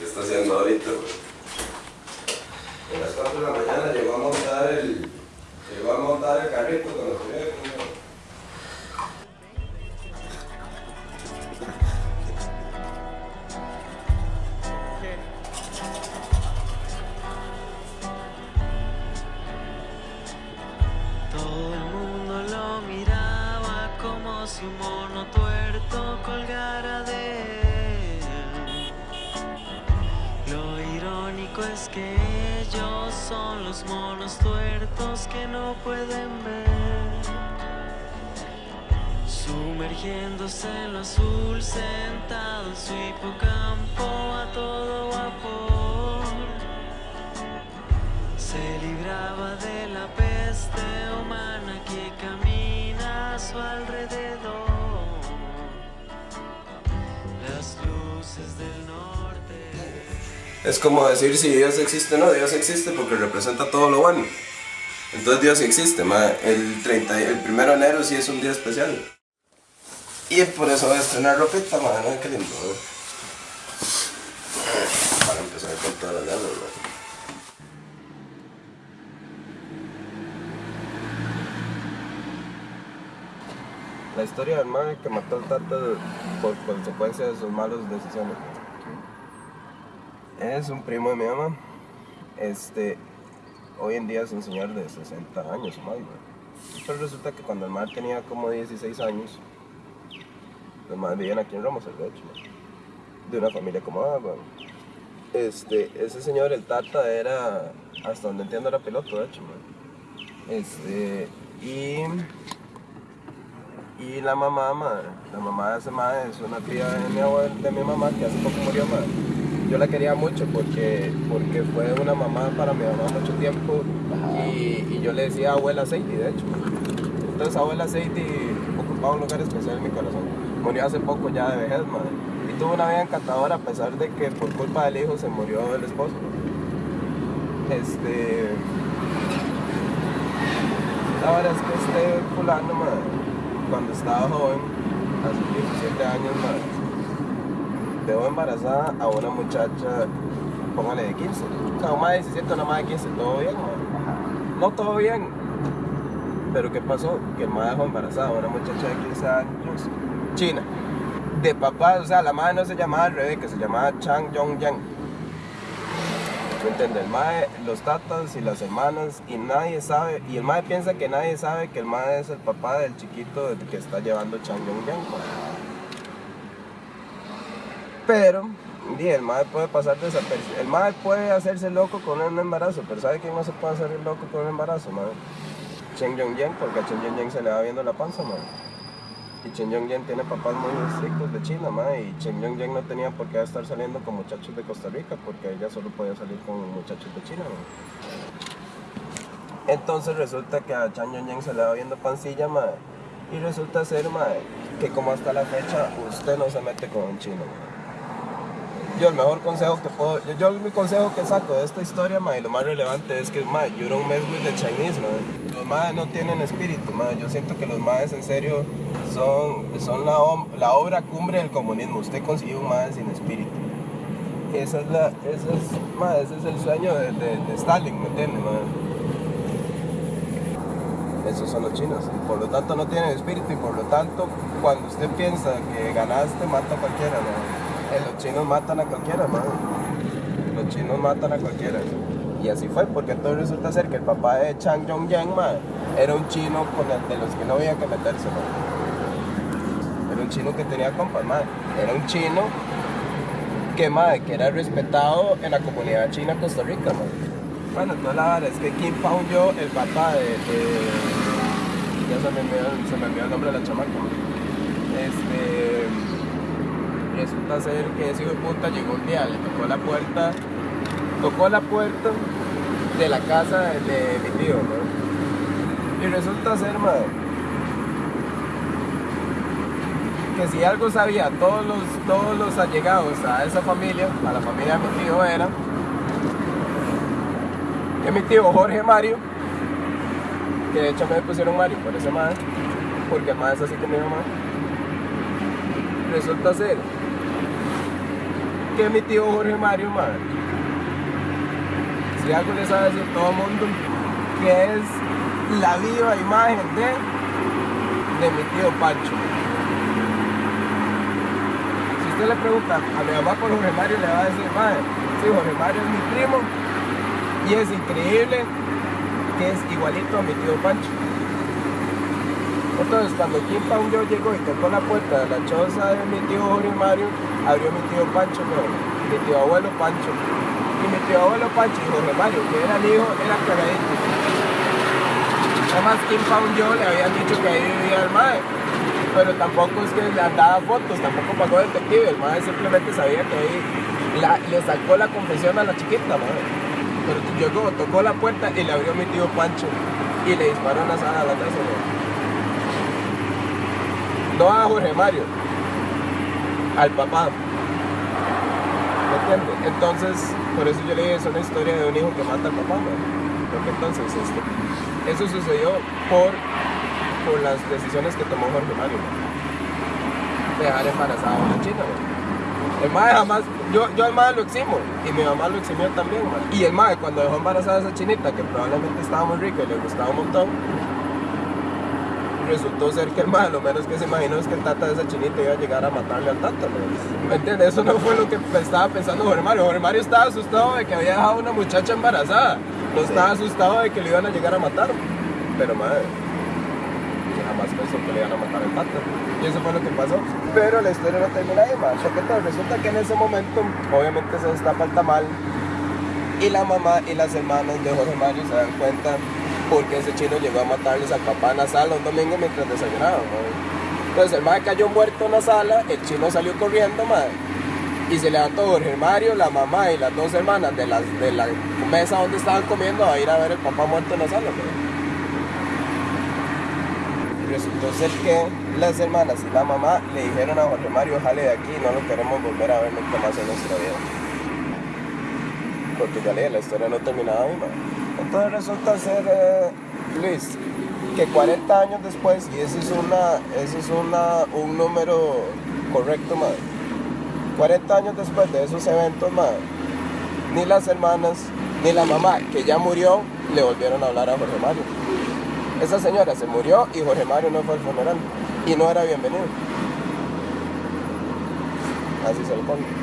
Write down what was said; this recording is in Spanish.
¿Qué está haciendo ahorita? A las 4 de la mañana llegó a montar el, llegó a montar el carrito con los es que ellos son los monos tuertos que no pueden ver. Sumergiéndose en lo azul, sentado en su hipocampo a todo vapor. Se Es como decir si Dios existe o no, Dios existe porque representa todo lo bueno. Entonces Dios sí existe. El, 30, y- el primero de enero sí es un día especial. Y por eso voy a estrenar ropita, ma. ¿no? Qué lindo, ¿no? Para empezar con todas las ganas, ma. La historia del mae que mató al tata por consecuencia de sus malas decisiones. Es un primo de mi mamá. Este, hoy en día es un señor de 60 años o más, güey. Pero resulta que cuando el mar tenía como 16 años, los más vivían aquí en Ramos, de hecho, de una familia acomodada, güey. Este, ese señor, el Tata, era, hasta donde entiendo, era piloto, de hecho, güey. Este, y y la mamá, madre, la mamá de ese madre es una tía de mi, abuela, de mi mamá que hace poco murió, madre. Yo la quería mucho porque, porque fue una mamá para mi mamá mucho tiempo y, y yo le decía abuela Seidi, de hecho. Entonces abuela Seidi ocupaba un lugar especial en mi corazón. Murió hace poco ya de vejez, madre. Y tuvo una vida encantadora a pesar de que por culpa del hijo se murió el esposo. Este... La verdad es que este fulano, madre, cuando estaba joven, hace 17 años, madre, dejó embarazada a una muchacha, póngale de 15. O sea, una de 17, una más de 15, todo bien, madre. No todo bien. Pero ¿qué pasó? Que el madre dejó embarazada a una muchacha de 15 años, china. De papá, o sea, la madre no se llamaba Rebeca, se llamaba Chang Yong Yang. ¿Me entiendes? El mae, los tatas y las hermanas y nadie sabe, y el mae piensa que nadie sabe que el mae es el papá del chiquito que está llevando Chang Yong Yang. Pero, el mae puede pasar desapercibido. El mae puede hacerse loco con un embarazo, pero ¿sabe quién no se puede hacer loco con un embarazo, mae? Chen Yong Yang, porque a Chen Yong Yang se le va viendo la panza, mae. Y Chen Yong Yang tiene papás muy estrictos de China, ma, y Chen Yong Yang no tenía por qué estar saliendo con muchachos de Costa Rica, porque ella solo podía salir con muchachos de China, ma. Entonces resulta que a Chen Yong Yang se le va viendo pancilla, ma, y resulta ser, ma, que como hasta la fecha usted no se mete con un chino, ma. Yo el mejor consejo que puedo, yo, mi consejo que saco de esta historia, ma, y lo más relevante es que, ma, you don't mess with the Chinese. Los maes no tienen espíritu, ma. Yo siento que los maes en serio son, son la, obra cumbre del comunismo. Usted consiguió un mae sin espíritu. Esa es la, esa es, ma, ese es el sueño de, de- Stalin, ¿me entiende, ma? Esos son los chinos. por lo tanto no tienen espíritu y por lo tanto cuando usted piensa que ganaste, mata a cualquiera, ma. Los chinos matan a cualquiera, ma. Los chinos matan a cualquiera. Y así fue, porque entonces resulta ser que el papá de Chang Yong-yang, ma, era un chino con el de los que no había que meterse, ma. Era un chino que tenía compas, ma. Era un chino que, ma, que era respetado en la comunidad china Costa Rica, ma. Bueno, entonces la verdad es que Kim Pao yo, el papá de, ya se me, olvidó, se me olvidó el nombre de la chamaca, ma. Este, resulta ser que ese hijo de puta llegó un día, le tocó la puerta, tocó la puerta de la casa de, de mi tío. Y resulta ser, madre, que si algo sabía todos los, todos los allegados a esa familia, a la familia de mi tío era, que mi tío Jorge Mario, que de hecho me pusieron Mario por ese madre, porque madre es así con mi mamá, resulta ser que mi tío Jorge Mario, madre, si algo le sabe decir todo el mundo, que es la viva imagen de, de mi tío Pancho. Si usted le pregunta a mi mamá por Jorge Mario, le va a decir, madre, sí, Jorge Mario es mi primo y es increíble que es igualito a mi tío Pancho. Entonces, cuando Kim yo llegó y tocó la puerta de la choza de mi tío Jorge Mario, abrió mi tío Pancho, mi tío abuelo Pancho. Y mi tío abuelo Pancho y Jorge Mario, que era el hijo, era cagadito. Además, Kim yo le habían dicho que ahí vivía el mae, pero tampoco es que le andaba fotos, tampoco pagó detective, el mae simplemente sabía que ahí la- le sacó la confesión a la chiquita, mae. Pero llegó, tocó la puerta y le abrió mi tío Pancho y le disparó en la sala a la casa. No a Jorge Mario, al papá. ¿Me entiende? Entonces, por eso yo le dije, es una historia de un hijo que mata al papá, ¿no? Porque entonces, este, eso sucedió por, por las decisiones que tomó Jorge Mario, ¿no? Dejar embarazada a una china, ¿no? El mae jamás, yo, yo al mae lo eximo, y mi mamá lo eximió también, mae. Y el mae, cuando dejó embarazada a esa chinita, que probablemente estaba muy rica y le gustaba un montón, resultó ser que el mae, lo menos que se imaginó es que el tata de esa chinita iba a llegar a matarle al tata. ¿me entiendes? Eso no fue lo que estaba pensando Jorge Mario. Jorge Mario estaba asustado de que había dejado a una muchacha embarazada, no estaba asustado de que le iban a llegar a matar, pero mae, que jamás pensó que le iban a matar al tata. Y eso fue lo que pasó. Pero la historia no termina ahí, entonces resulta que en ese momento, obviamente se destapa el tamal, y la mamá y las hermanas de Jorge Mario se dan cuenta porque ese chino llegó a matarles al papá en la sala un domingo mientras desayunaban. Entonces el madre cayó muerto en la sala, el chino salió corriendo, madre, y se levantó Jorge Mario, la mamá y las dos hermanas de, la mesa donde estaban comiendo a ir a ver el papá muerto en la sala. Y resultó que las hermanas y la mamá le dijeron a Jorge Mario, jale de aquí, no lo queremos volver a ver nunca más en nuestra vida porque ya leí, la historia no terminaba ahí, man. Entonces resulta ser, eh, Luis, que 40 años después, y ese es, una, ese es una, un número correcto, man. 40 años después de esos eventos, man, ni las hermanas, ni la mamá, que ya murió, le volvieron a hablar a Jorge Mario. Esa señora se murió y Jorge Mario no fue al funeral. Y no era bienvenido. Así se lo pongo.